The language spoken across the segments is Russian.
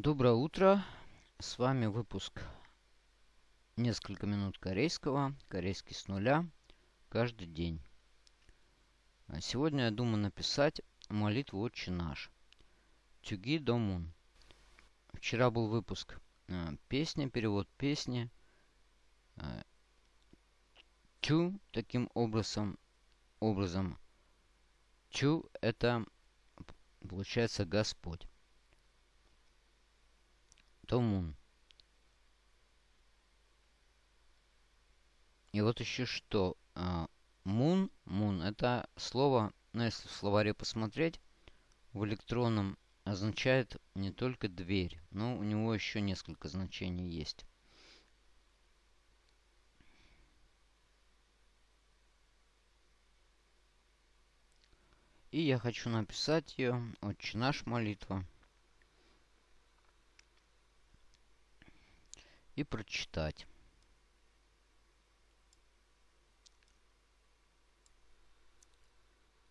Доброе утро. С вами выпуск «Несколько минут корейского». Корейский с нуля. Каждый день. А сегодня я думаю написать молитву «Отче наш». Тюги Домун. Вчера был выпуск э, песни, перевод песни. Э, Чу таким образом, образом. Чу это получается Господь. Томун. И вот еще что. А, мун, мун, это слово, ну если в словаре посмотреть, в электронном означает не только дверь, но у него еще несколько значений есть. И я хочу написать ее «Отче наш молитва». И прочитать.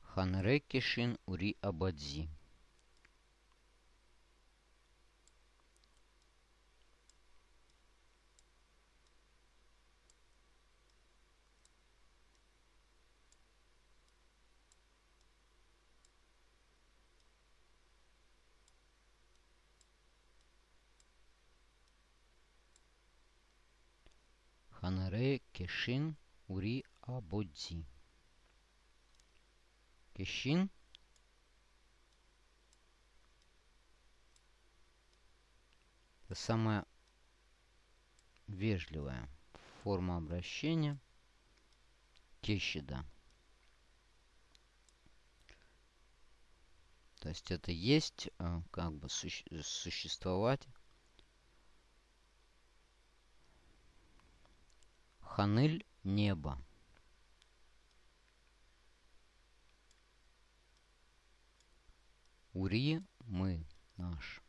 Ханре Кишин Ури Абадзи. Ханре Кешин Ури Абодзи. Кешин это самая вежливая форма обращения Кещида. То есть это есть э, как бы существовать Ханыль небо. Ури мы наш.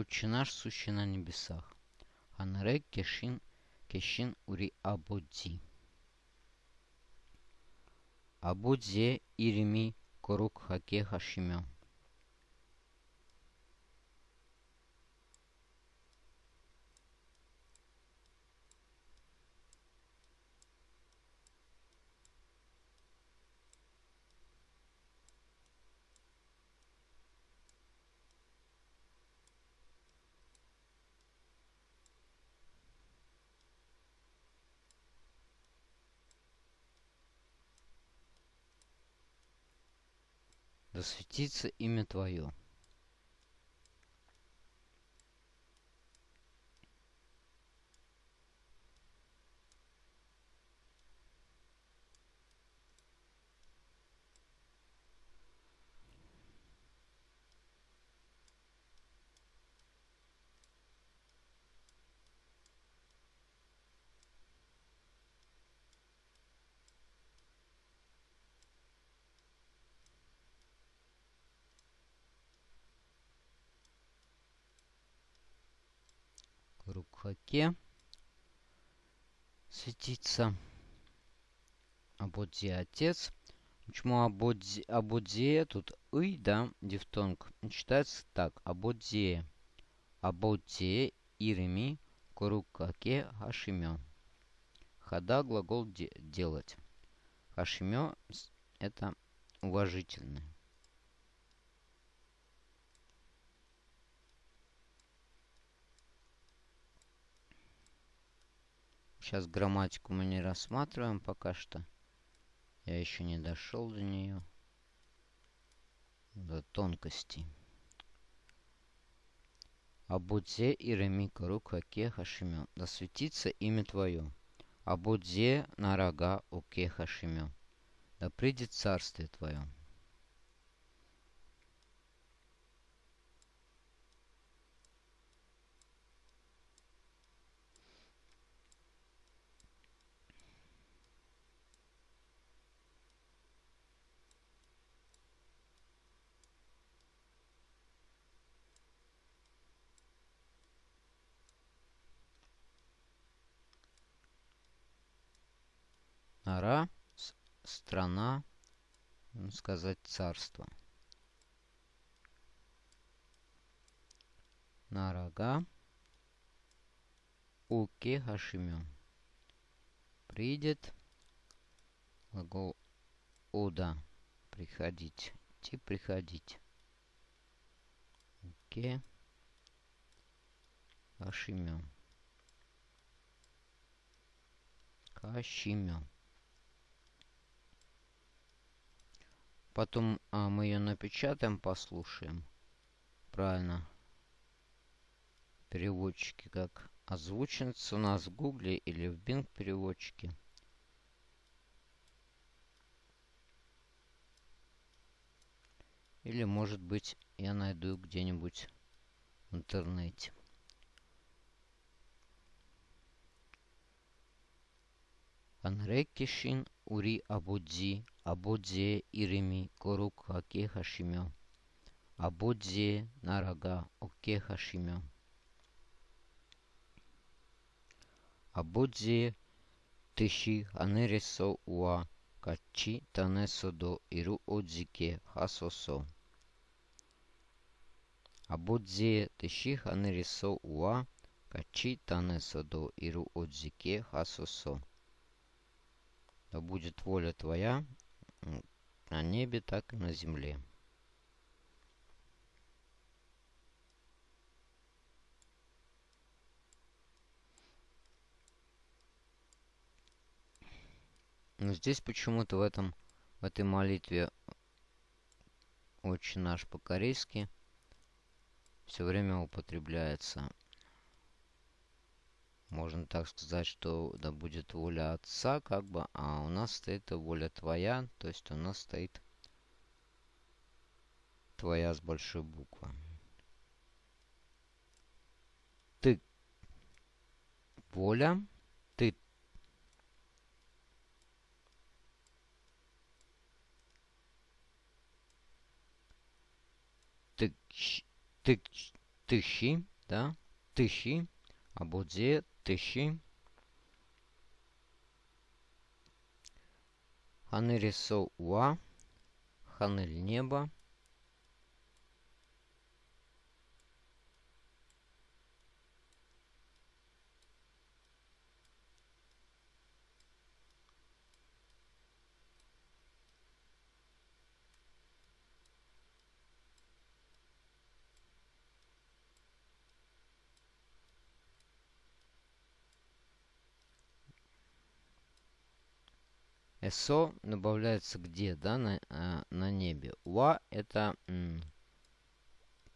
Отче наш, сущий на небесах. Анре кешин кешин ури абодзи. Абодзе ирими корук хаке хашимё. Да светится имя Твое. Рукхаке светится. Абодзи отец. Почему Абодзи, Абодзея? Тут и, да, дифтонг. Читается так. Абодзея. Абодзея иреми корукаке хашимё. Хада глагол де делать. Хашимё это уважительный. Сейчас грамматику мы не рассматриваем пока что. Я еще не дошел до нее. До тонкостей. Абудзе и Ремика Рука Кеха Да светится имя Твое. Абудзе на рога у Кеха Да придет царствие Твое. Ара – страна, можно сказать, царство. Нарага Уке Хашимё. Придет глагол Ода. Приходить. Идти, приходить. Уке Хашимё. Кашимё. Потом а, мы ее напечатаем, послушаем. Правильно. Переводчики как озвучится у нас в Гугле или в Bing переводчике. Или, может быть, я найду где-нибудь в интернете. Анрекишин ури абудзи, абудзе ирими корук хаке хашимё. Абудзе нарага оке хашимё. Абудзе тиши анересо уа качи танесо до иру одзике хасосо. Абудзе тиши анересо уа качи танесо до иру одзике хасосо. Да будет воля Твоя на небе, так и на земле. Но здесь почему-то в этом в этой молитве очень наш по-корейски все время употребляется можно так сказать, что да будет воля Отца, как бы, а у нас стоит воля Твоя, то есть у нас стоит Твоя с большой буквы. Ты воля, ты ты ты тыщи, да, тыщи, а будет тысячи. Ханырисо уа. Ханель небо. SO добавляется где, да, на, а, на небе. Уа это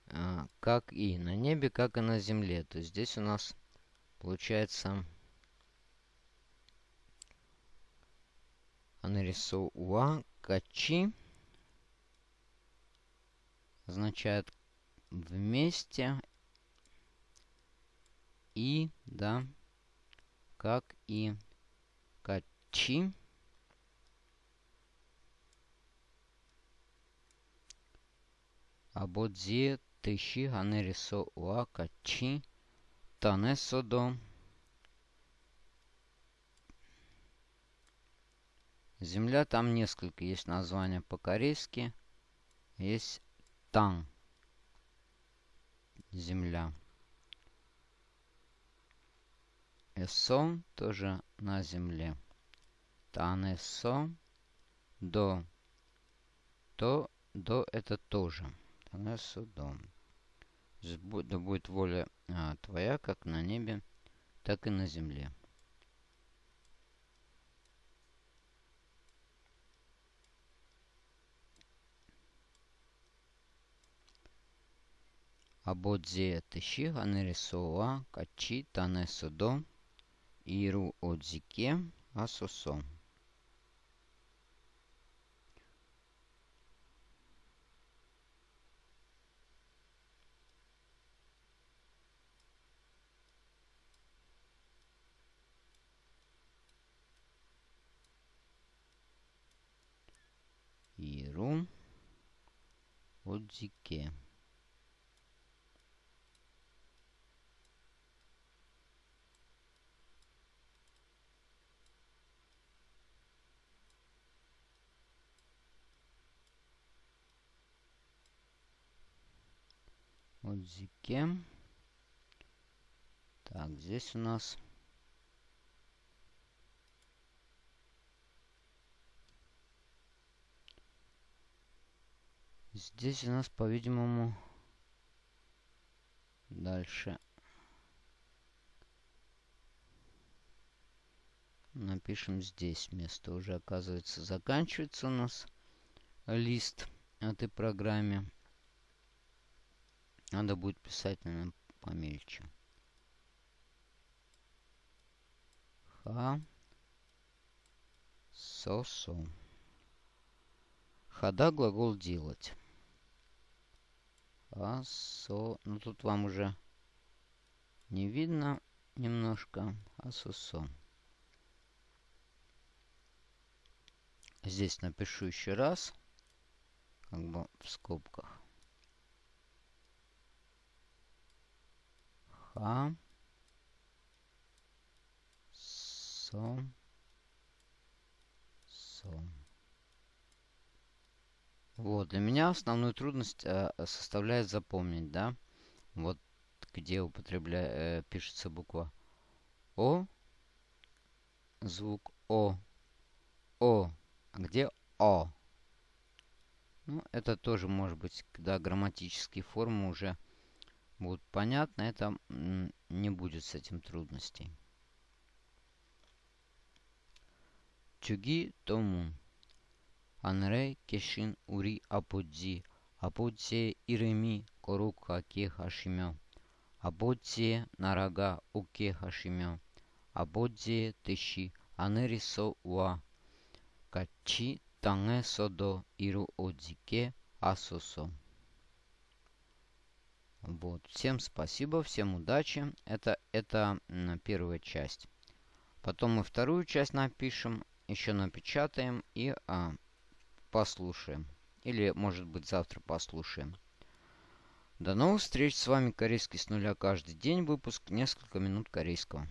а, как и на небе, как и на земле. То есть здесь у нас получается нарисую уа качи означает вместе и, да, как и качи Абодзие тиши ганерисо уакачи танесодо Земля, там несколько есть названия по-корейски. Есть Тан. Земля. Эсо тоже на земле. Танесо. До. То, до это тоже на судом. Да будет воля а, Твоя, как на небе, так и на земле. Абодзе тыши ганерисоа качи танесодо иру отзике асосо. Беру. Отзике. Отзике. Так, здесь у нас Здесь у нас, по-видимому, дальше напишем здесь место. Уже, оказывается, заканчивается у нас лист этой программе. Надо будет писать, наверное, помельче. Ха. Со-со. Хода глагол делать. А, со. Ну, тут вам уже не видно немножко. А, со, со. Здесь напишу еще раз. Как бы в скобках. Ха. Со. Со. Вот, для меня основную трудность э, составляет запомнить, да, вот где употребляя, э, пишется буква О, звук О, О, а где О? Ну, это тоже может быть, когда грамматические формы уже будут понятны, это не будет с этим трудностей. Чуги Томун. Анре кешин ури аподзи, аподзе иреми корука ке хашимё, аподзе нарага уке хашимё, аподзе теши анери со уа, качи танге содо иру одзике асосо. Вот. Всем спасибо, всем удачи. Это, это первая часть. Потом мы вторую часть напишем, еще напечатаем и а, послушаем. Или, может быть, завтра послушаем. До новых встреч. С вами Корейский с нуля каждый день. Выпуск несколько минут корейского.